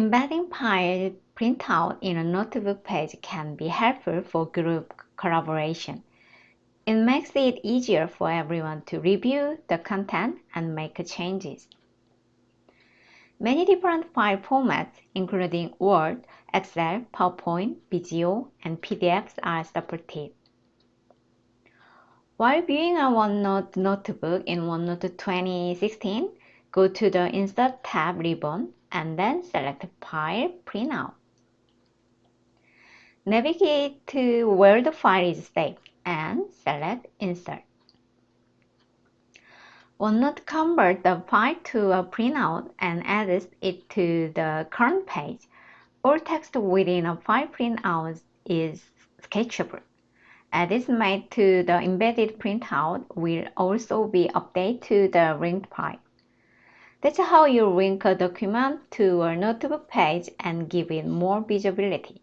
Embedding file printout in a notebook page can be helpful for group collaboration. It makes it easier for everyone to review the content and make changes. Many different file formats, including Word, Excel, PowerPoint, Visio, and PDFs are supported. While viewing a OneNote notebook in OneNote 2016, go to the Insert tab ribbon and then select File Printout. Navigate to where the file is saved and select Insert. Will not convert the file to a printout and adds it to the current page. All text within a file printout is sketchable. Edits made to the embedded printout will also be updated to the linked file. That's how you link a document to a notebook page and give it more visibility.